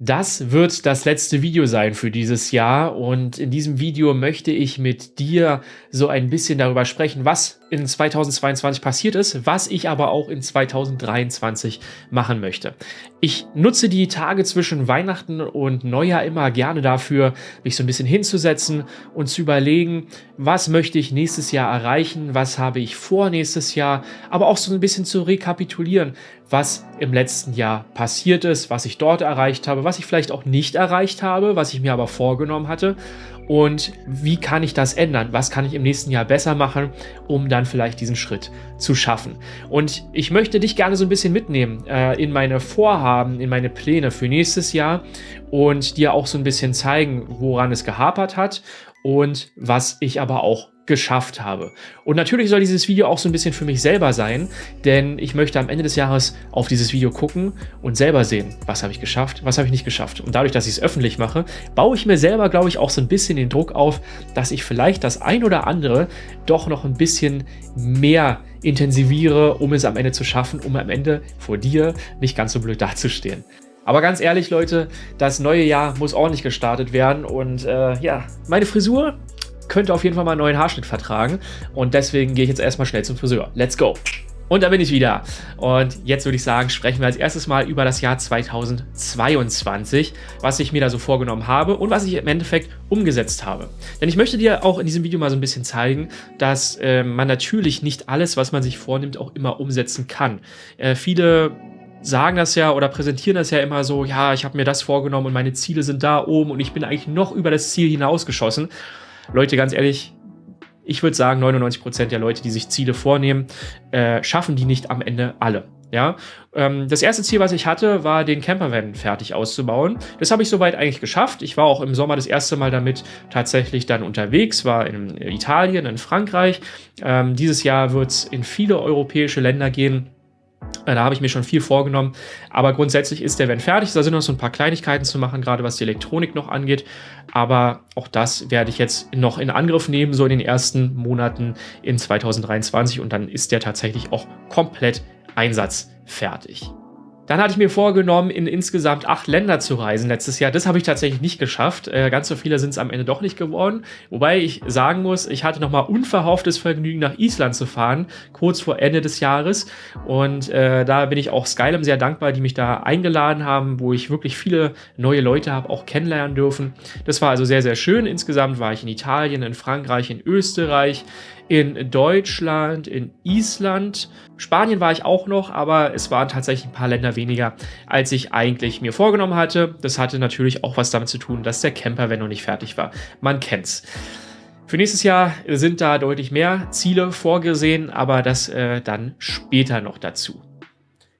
Das wird das letzte Video sein für dieses Jahr und in diesem Video möchte ich mit dir so ein bisschen darüber sprechen, was in 2022 passiert ist, was ich aber auch in 2023 machen möchte. Ich nutze die Tage zwischen Weihnachten und Neujahr immer gerne dafür, mich so ein bisschen hinzusetzen und zu überlegen, was möchte ich nächstes Jahr erreichen, was habe ich vor nächstes Jahr, aber auch so ein bisschen zu rekapitulieren, was im letzten Jahr passiert ist, was ich dort erreicht habe, was ich vielleicht auch nicht erreicht habe, was ich mir aber vorgenommen hatte und wie kann ich das ändern? Was kann ich im nächsten Jahr besser machen, um dann vielleicht diesen Schritt zu schaffen? Und ich möchte dich gerne so ein bisschen mitnehmen äh, in meine Vorhaben, in meine Pläne für nächstes Jahr und dir auch so ein bisschen zeigen, woran es gehapert hat und was ich aber auch geschafft habe. Und natürlich soll dieses Video auch so ein bisschen für mich selber sein, denn ich möchte am Ende des Jahres auf dieses Video gucken und selber sehen, was habe ich geschafft, was habe ich nicht geschafft. Und dadurch, dass ich es öffentlich mache, baue ich mir selber, glaube ich, auch so ein bisschen den Druck auf, dass ich vielleicht das ein oder andere doch noch ein bisschen mehr intensiviere, um es am Ende zu schaffen, um am Ende vor dir nicht ganz so blöd dazustehen. Aber ganz ehrlich, Leute, das neue Jahr muss ordentlich gestartet werden und äh, ja, meine Frisur könnte auf jeden Fall mal einen neuen Haarschnitt vertragen. Und deswegen gehe ich jetzt erstmal schnell zum Friseur. Let's go! Und da bin ich wieder. Und jetzt würde ich sagen, sprechen wir als erstes mal über das Jahr 2022, was ich mir da so vorgenommen habe und was ich im Endeffekt umgesetzt habe. Denn ich möchte dir auch in diesem Video mal so ein bisschen zeigen, dass äh, man natürlich nicht alles, was man sich vornimmt, auch immer umsetzen kann. Äh, viele sagen das ja oder präsentieren das ja immer so, ja, ich habe mir das vorgenommen und meine Ziele sind da oben und ich bin eigentlich noch über das Ziel hinausgeschossen. Leute, ganz ehrlich, ich würde sagen, 99% der Leute, die sich Ziele vornehmen, äh, schaffen die nicht am Ende alle. Ja, ähm, das erste Ziel, was ich hatte, war den Campervan fertig auszubauen. Das habe ich soweit eigentlich geschafft. Ich war auch im Sommer das erste Mal damit tatsächlich dann unterwegs, war in Italien, in Frankreich. Ähm, dieses Jahr wird es in viele europäische Länder gehen. Äh, da habe ich mir schon viel vorgenommen. Aber grundsätzlich ist der Van fertig. Da sind noch so ein paar Kleinigkeiten zu machen, gerade was die Elektronik noch angeht. Aber auch das werde ich jetzt noch in Angriff nehmen, so in den ersten Monaten in 2023. Und dann ist der tatsächlich auch komplett einsatzfertig. Dann hatte ich mir vorgenommen, in insgesamt acht Länder zu reisen letztes Jahr. Das habe ich tatsächlich nicht geschafft. Äh, ganz so viele sind es am Ende doch nicht geworden. Wobei ich sagen muss, ich hatte nochmal unverhofftes Vergnügen, nach Island zu fahren, kurz vor Ende des Jahres. Und äh, da bin ich auch Skylum sehr dankbar, die mich da eingeladen haben, wo ich wirklich viele neue Leute habe auch kennenlernen dürfen. Das war also sehr, sehr schön. Insgesamt war ich in Italien, in Frankreich, in Österreich, in Deutschland, in Island. Spanien war ich auch noch, aber es waren tatsächlich ein paar Länder weniger, als ich eigentlich mir vorgenommen hatte. Das hatte natürlich auch was damit zu tun, dass der Camper, wenn noch nicht fertig war, man kennt's. Für nächstes Jahr sind da deutlich mehr Ziele vorgesehen, aber das äh, dann später noch dazu.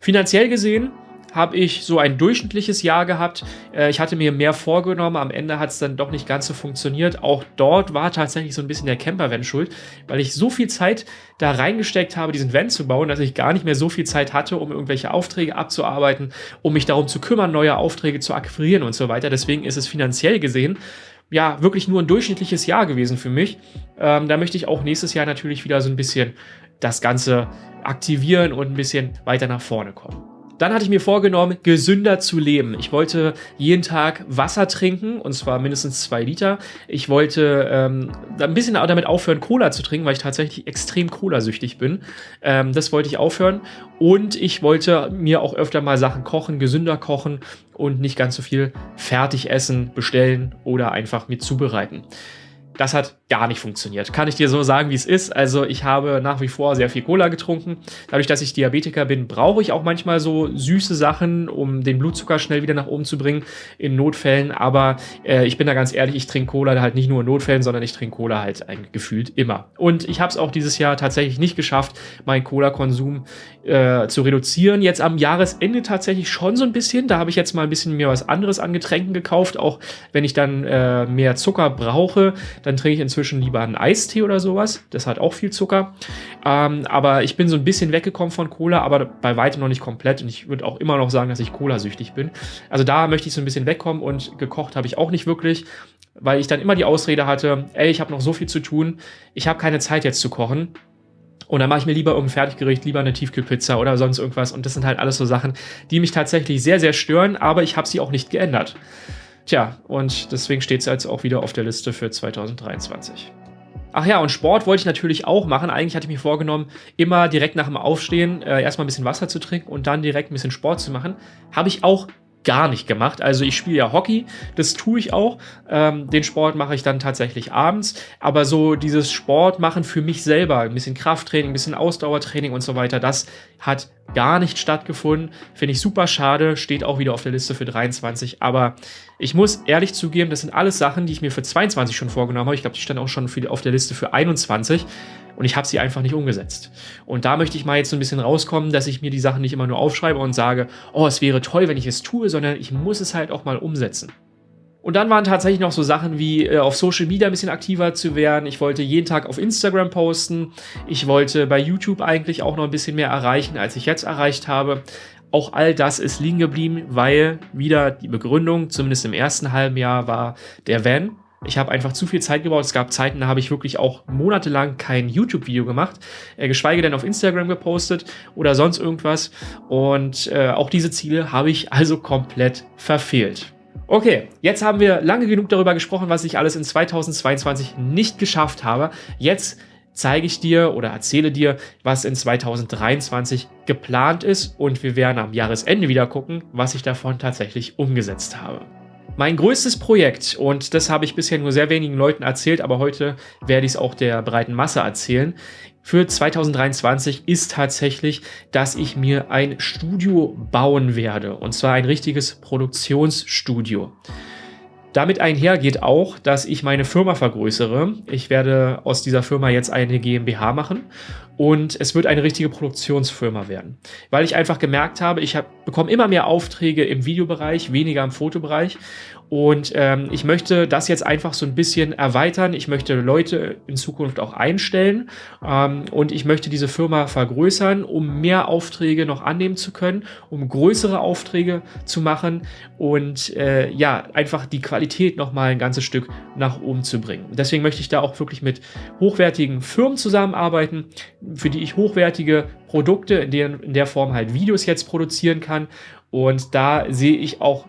Finanziell gesehen habe ich so ein durchschnittliches Jahr gehabt. Äh, ich hatte mir mehr vorgenommen, am Ende hat es dann doch nicht ganz so funktioniert. Auch dort war tatsächlich so ein bisschen der Camper-Van schuld, weil ich so viel Zeit da reingesteckt habe, diesen Van zu bauen, dass ich gar nicht mehr so viel Zeit hatte, um irgendwelche Aufträge abzuarbeiten, um mich darum zu kümmern, neue Aufträge zu akquirieren und so weiter. Deswegen ist es finanziell gesehen ja, wirklich nur ein durchschnittliches Jahr gewesen für mich. Ähm, da möchte ich auch nächstes Jahr natürlich wieder so ein bisschen das Ganze aktivieren und ein bisschen weiter nach vorne kommen. Dann hatte ich mir vorgenommen, gesünder zu leben. Ich wollte jeden Tag Wasser trinken, und zwar mindestens zwei Liter. Ich wollte ähm, ein bisschen damit aufhören, Cola zu trinken, weil ich tatsächlich extrem Cola-süchtig bin. Ähm, das wollte ich aufhören. Und ich wollte mir auch öfter mal Sachen kochen, gesünder kochen und nicht ganz so viel fertig essen, bestellen oder einfach mir zubereiten. Das hat gar nicht funktioniert. Kann ich dir so sagen, wie es ist. Also ich habe nach wie vor sehr viel Cola getrunken. Dadurch, dass ich Diabetiker bin, brauche ich auch manchmal so süße Sachen, um den Blutzucker schnell wieder nach oben zu bringen in Notfällen. Aber äh, ich bin da ganz ehrlich, ich trinke Cola halt nicht nur in Notfällen, sondern ich trinke Cola halt gefühlt immer. Und ich habe es auch dieses Jahr tatsächlich nicht geschafft, meinen Cola-Konsum äh, zu reduzieren. Jetzt am Jahresende tatsächlich schon so ein bisschen. Da habe ich jetzt mal ein bisschen mir was anderes an Getränken gekauft. Auch wenn ich dann äh, mehr Zucker brauche, dann trinke ich inzwischen inzwischen lieber einen Eistee oder sowas. Das hat auch viel Zucker. Ähm, aber ich bin so ein bisschen weggekommen von Cola, aber bei weitem noch nicht komplett. Und ich würde auch immer noch sagen, dass ich Cola-süchtig bin. Also da möchte ich so ein bisschen wegkommen und gekocht habe ich auch nicht wirklich, weil ich dann immer die Ausrede hatte, ey, ich habe noch so viel zu tun, ich habe keine Zeit jetzt zu kochen. Und dann mache ich mir lieber irgendein Fertiggericht, lieber eine Tiefkühlpizza oder sonst irgendwas. Und das sind halt alles so Sachen, die mich tatsächlich sehr, sehr stören, aber ich habe sie auch nicht geändert. Tja, und deswegen steht es jetzt auch wieder auf der Liste für 2023. Ach ja, und Sport wollte ich natürlich auch machen. Eigentlich hatte ich mir vorgenommen, immer direkt nach dem Aufstehen äh, erstmal ein bisschen Wasser zu trinken und dann direkt ein bisschen Sport zu machen. Habe ich auch gar nicht gemacht. Also ich spiele ja Hockey, das tue ich auch. Ähm, den Sport mache ich dann tatsächlich abends. Aber so dieses Sport machen für mich selber, ein bisschen Krafttraining, ein bisschen Ausdauertraining und so weiter, das hat gar nicht stattgefunden. Finde ich super schade, steht auch wieder auf der Liste für 23. Aber ich muss ehrlich zugeben, das sind alles Sachen, die ich mir für 22 schon vorgenommen habe. Ich glaube, die standen auch schon auf der Liste für 21 und ich habe sie einfach nicht umgesetzt. Und da möchte ich mal jetzt so ein bisschen rauskommen, dass ich mir die Sachen nicht immer nur aufschreibe und sage, oh, es wäre toll, wenn ich es tue, sondern ich muss es halt auch mal umsetzen. Und dann waren tatsächlich noch so Sachen wie äh, auf Social Media ein bisschen aktiver zu werden. Ich wollte jeden Tag auf Instagram posten. Ich wollte bei YouTube eigentlich auch noch ein bisschen mehr erreichen, als ich jetzt erreicht habe. Auch all das ist liegen geblieben, weil wieder die Begründung, zumindest im ersten halben Jahr, war der Van. Ich habe einfach zu viel Zeit gebraucht. Es gab Zeiten, da habe ich wirklich auch monatelang kein YouTube-Video gemacht, äh, geschweige denn auf Instagram gepostet oder sonst irgendwas. Und äh, auch diese Ziele habe ich also komplett verfehlt. Okay, jetzt haben wir lange genug darüber gesprochen, was ich alles in 2022 nicht geschafft habe. Jetzt zeige ich dir oder erzähle dir, was in 2023 geplant ist und wir werden am Jahresende wieder gucken, was ich davon tatsächlich umgesetzt habe. Mein größtes Projekt, und das habe ich bisher nur sehr wenigen Leuten erzählt, aber heute werde ich es auch der breiten Masse erzählen, für 2023 ist tatsächlich, dass ich mir ein Studio bauen werde. Und zwar ein richtiges Produktionsstudio. Damit einhergeht auch, dass ich meine Firma vergrößere. Ich werde aus dieser Firma jetzt eine GmbH machen und es wird eine richtige Produktionsfirma werden. Weil ich einfach gemerkt habe, ich hab, bekomme immer mehr Aufträge im Videobereich, weniger im Fotobereich und ähm, ich möchte das jetzt einfach so ein bisschen erweitern. Ich möchte Leute in Zukunft auch einstellen ähm, und ich möchte diese Firma vergrößern, um mehr Aufträge noch annehmen zu können, um größere Aufträge zu machen und äh, ja, einfach die Qualität nochmal ein ganzes Stück nach oben zu bringen. Deswegen möchte ich da auch wirklich mit hochwertigen Firmen zusammenarbeiten, für die ich hochwertige Produkte in der, in der Form halt Videos jetzt produzieren kann. Und da sehe ich auch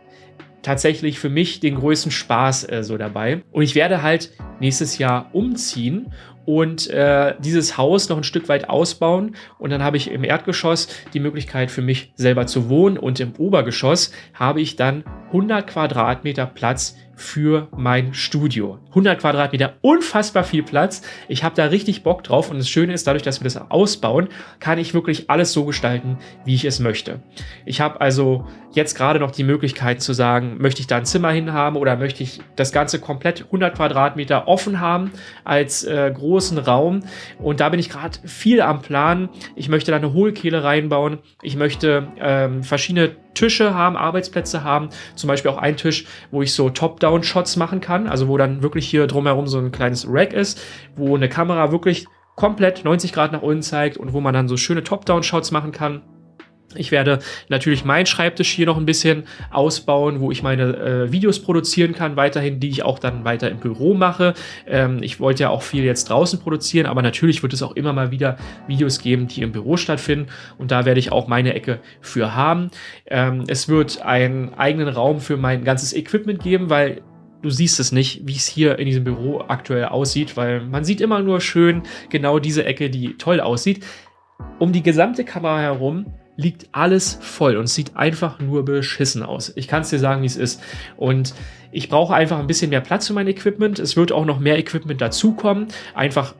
tatsächlich für mich den größten Spaß äh, so dabei. Und ich werde halt nächstes Jahr umziehen und äh, dieses Haus noch ein Stück weit ausbauen. Und dann habe ich im Erdgeschoss die Möglichkeit für mich selber zu wohnen und im Obergeschoss habe ich dann 100 Quadratmeter Platz für mein Studio. 100 Quadratmeter, unfassbar viel Platz. Ich habe da richtig Bock drauf und das Schöne ist, dadurch, dass wir das ausbauen, kann ich wirklich alles so gestalten, wie ich es möchte. Ich habe also jetzt gerade noch die Möglichkeit zu sagen, möchte ich da ein Zimmer hinhaben oder möchte ich das Ganze komplett 100 Quadratmeter offen haben als äh, großen Raum und da bin ich gerade viel am Plan. Ich möchte da eine Hohlkehle reinbauen. Ich möchte ähm, verschiedene Tische haben, Arbeitsplätze haben, zum Beispiel auch einen Tisch, wo ich so Top-Down-Shots machen kann, also wo dann wirklich hier drumherum so ein kleines Rack ist, wo eine Kamera wirklich komplett 90 Grad nach unten zeigt und wo man dann so schöne Top-Down-Shots machen kann. Ich werde natürlich meinen Schreibtisch hier noch ein bisschen ausbauen, wo ich meine äh, Videos produzieren kann, weiterhin, die ich auch dann weiter im Büro mache. Ähm, ich wollte ja auch viel jetzt draußen produzieren, aber natürlich wird es auch immer mal wieder Videos geben, die im Büro stattfinden und da werde ich auch meine Ecke für haben. Ähm, es wird einen eigenen Raum für mein ganzes Equipment geben, weil du siehst es nicht, wie es hier in diesem Büro aktuell aussieht, weil man sieht immer nur schön genau diese Ecke, die toll aussieht. Um die gesamte Kamera herum liegt alles voll und sieht einfach nur beschissen aus. Ich kann es dir sagen, wie es ist. Und ich brauche einfach ein bisschen mehr Platz für mein Equipment. Es wird auch noch mehr Equipment dazukommen. Einfach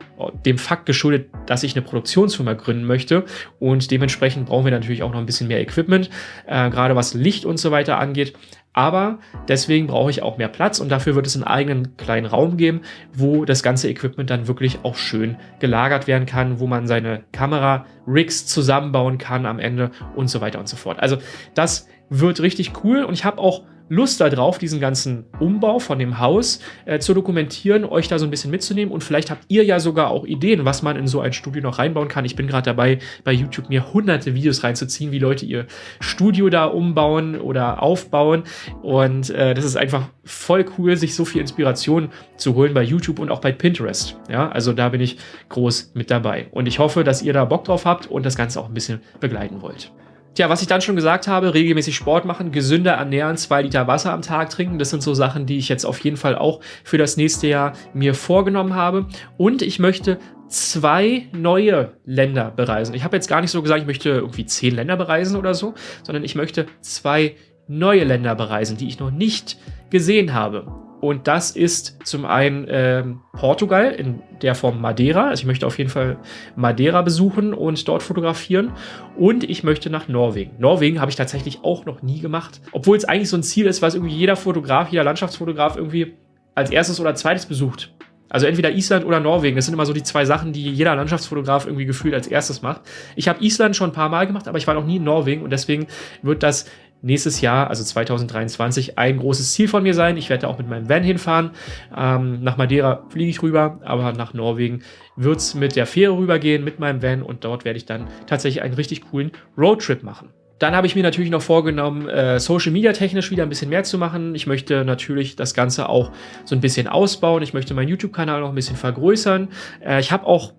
dem Fakt geschuldet, dass ich eine Produktionsfirma gründen möchte. Und dementsprechend brauchen wir natürlich auch noch ein bisschen mehr Equipment, äh, gerade was Licht und so weiter angeht. Aber deswegen brauche ich auch mehr Platz und dafür wird es einen eigenen kleinen Raum geben, wo das ganze Equipment dann wirklich auch schön gelagert werden kann, wo man seine Kamera-Rigs zusammenbauen kann am Ende und so weiter und so fort. Also das wird richtig cool und ich habe auch Lust darauf, diesen ganzen Umbau von dem Haus äh, zu dokumentieren, euch da so ein bisschen mitzunehmen und vielleicht habt ihr ja sogar auch Ideen, was man in so ein Studio noch reinbauen kann. Ich bin gerade dabei, bei YouTube mir hunderte Videos reinzuziehen, wie Leute ihr Studio da umbauen oder aufbauen und äh, das ist einfach voll cool, sich so viel Inspiration zu holen bei YouTube und auch bei Pinterest. Ja, also da bin ich groß mit dabei und ich hoffe, dass ihr da Bock drauf habt und das Ganze auch ein bisschen begleiten wollt. Tja, was ich dann schon gesagt habe, regelmäßig Sport machen, gesünder ernähren, zwei Liter Wasser am Tag trinken, das sind so Sachen, die ich jetzt auf jeden Fall auch für das nächste Jahr mir vorgenommen habe. Und ich möchte zwei neue Länder bereisen. Ich habe jetzt gar nicht so gesagt, ich möchte irgendwie zehn Länder bereisen oder so, sondern ich möchte zwei neue Länder bereisen, die ich noch nicht gesehen habe. Und das ist zum einen ähm, Portugal in der Form Madeira. Also ich möchte auf jeden Fall Madeira besuchen und dort fotografieren. Und ich möchte nach Norwegen. Norwegen habe ich tatsächlich auch noch nie gemacht. Obwohl es eigentlich so ein Ziel ist, was irgendwie jeder Fotograf, jeder Landschaftsfotograf irgendwie als erstes oder zweites besucht. Also entweder Island oder Norwegen. Das sind immer so die zwei Sachen, die jeder Landschaftsfotograf irgendwie gefühlt als erstes macht. Ich habe Island schon ein paar Mal gemacht, aber ich war noch nie in Norwegen und deswegen wird das nächstes Jahr, also 2023, ein großes Ziel von mir sein. Ich werde auch mit meinem Van hinfahren. Ähm, nach Madeira fliege ich rüber, aber nach Norwegen wird es mit der Fähre rübergehen, mit meinem Van und dort werde ich dann tatsächlich einen richtig coolen Roadtrip machen. Dann habe ich mir natürlich noch vorgenommen, äh, Social Media technisch wieder ein bisschen mehr zu machen. Ich möchte natürlich das Ganze auch so ein bisschen ausbauen. Ich möchte meinen YouTube-Kanal noch ein bisschen vergrößern. Äh, ich habe auch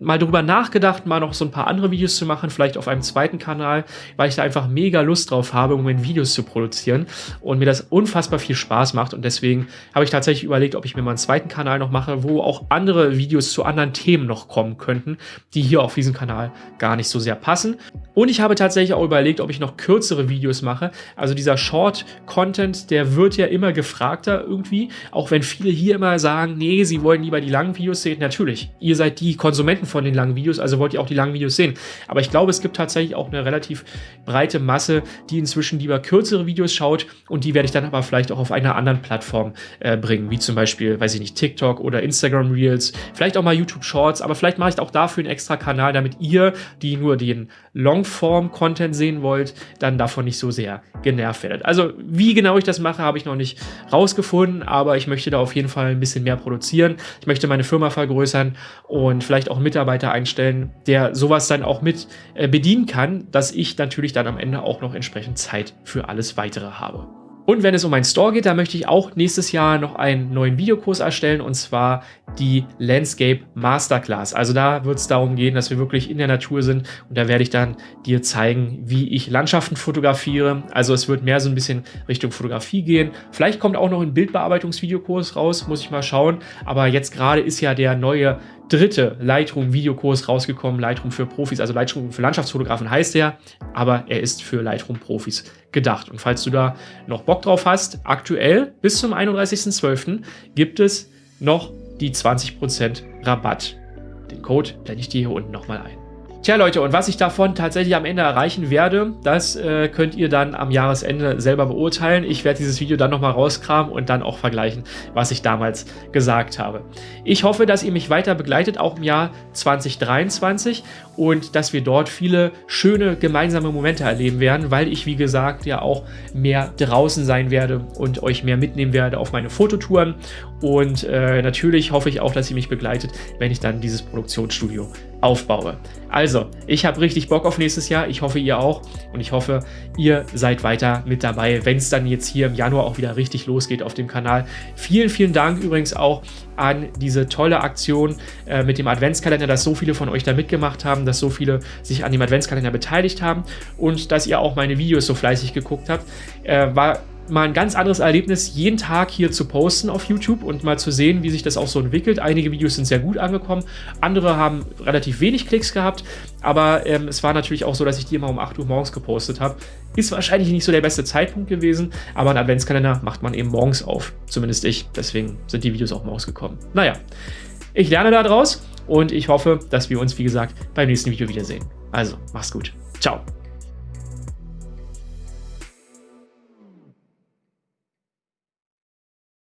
mal drüber nachgedacht, mal noch so ein paar andere Videos zu machen, vielleicht auf einem zweiten Kanal, weil ich da einfach mega Lust drauf habe, um Videos zu produzieren und mir das unfassbar viel Spaß macht und deswegen habe ich tatsächlich überlegt, ob ich mir mal einen zweiten Kanal noch mache, wo auch andere Videos zu anderen Themen noch kommen könnten, die hier auf diesem Kanal gar nicht so sehr passen. Und ich habe tatsächlich auch überlegt, ob ich noch kürzere Videos mache. Also dieser Short-Content, der wird ja immer gefragter irgendwie, auch wenn viele hier immer sagen, nee, sie wollen lieber die langen Videos sehen. Natürlich, ihr seid die Konsumenten von den langen Videos, also wollt ihr auch die langen Videos sehen. Aber ich glaube, es gibt tatsächlich auch eine relativ breite Masse, die inzwischen lieber kürzere Videos schaut und die werde ich dann aber vielleicht auch auf einer anderen Plattform äh, bringen, wie zum Beispiel, weiß ich nicht, TikTok oder Instagram Reels, vielleicht auch mal YouTube Shorts, aber vielleicht mache ich auch dafür einen extra Kanal, damit ihr, die nur den Longform-Content sehen wollt, dann davon nicht so sehr genervt werdet. Also wie genau ich das mache, habe ich noch nicht rausgefunden, aber ich möchte da auf jeden Fall ein bisschen mehr produzieren. Ich möchte meine Firma vergrößern und vielleicht auch Mitarbeiter Mitarbeiter einstellen, der sowas dann auch mit äh, bedienen kann, dass ich natürlich dann am Ende auch noch entsprechend Zeit für alles weitere habe. Und wenn es um einen Store geht, da möchte ich auch nächstes Jahr noch einen neuen Videokurs erstellen und zwar die Landscape Masterclass. Also da wird es darum gehen, dass wir wirklich in der Natur sind und da werde ich dann dir zeigen, wie ich Landschaften fotografiere. Also es wird mehr so ein bisschen Richtung Fotografie gehen. Vielleicht kommt auch noch ein Bildbearbeitungsvideokurs raus, muss ich mal schauen. Aber jetzt gerade ist ja der neue dritte Lightroom-Videokurs rausgekommen, Lightroom für Profis, also Lightroom für Landschaftsfotografen heißt er, aber er ist für Lightroom-Profis gedacht. Und falls du da noch Bock drauf hast, aktuell bis zum 31.12. gibt es noch die 20% Rabatt. Den Code blende ich dir hier unten nochmal ein. Tja Leute, und was ich davon tatsächlich am Ende erreichen werde, das äh, könnt ihr dann am Jahresende selber beurteilen. Ich werde dieses Video dann nochmal rauskramen und dann auch vergleichen, was ich damals gesagt habe. Ich hoffe, dass ihr mich weiter begleitet, auch im Jahr 2023 und dass wir dort viele schöne gemeinsame Momente erleben werden, weil ich, wie gesagt, ja auch mehr draußen sein werde und euch mehr mitnehmen werde auf meine Fototouren. Und äh, natürlich hoffe ich auch, dass ihr mich begleitet, wenn ich dann dieses Produktionsstudio aufbaue. Also, ich habe richtig Bock auf nächstes Jahr. Ich hoffe, ihr auch. Und ich hoffe, ihr seid weiter mit dabei, wenn es dann jetzt hier im Januar auch wieder richtig losgeht auf dem Kanal. Vielen, vielen Dank übrigens auch an diese tolle Aktion äh, mit dem Adventskalender, dass so viele von euch da mitgemacht haben, dass so viele sich an dem Adventskalender beteiligt haben und dass ihr auch meine Videos so fleißig geguckt habt. Äh, war mal ein ganz anderes Erlebnis, jeden Tag hier zu posten auf YouTube und mal zu sehen, wie sich das auch so entwickelt. Einige Videos sind sehr gut angekommen, andere haben relativ wenig Klicks gehabt, aber ähm, es war natürlich auch so, dass ich die immer um 8 Uhr morgens gepostet habe. Ist wahrscheinlich nicht so der beste Zeitpunkt gewesen, aber ein Adventskalender macht man eben morgens auf, zumindest ich. Deswegen sind die Videos auch morgens gekommen. Naja, ich lerne da draus und ich hoffe, dass wir uns, wie gesagt, beim nächsten Video wiedersehen. Also, mach's gut. Ciao.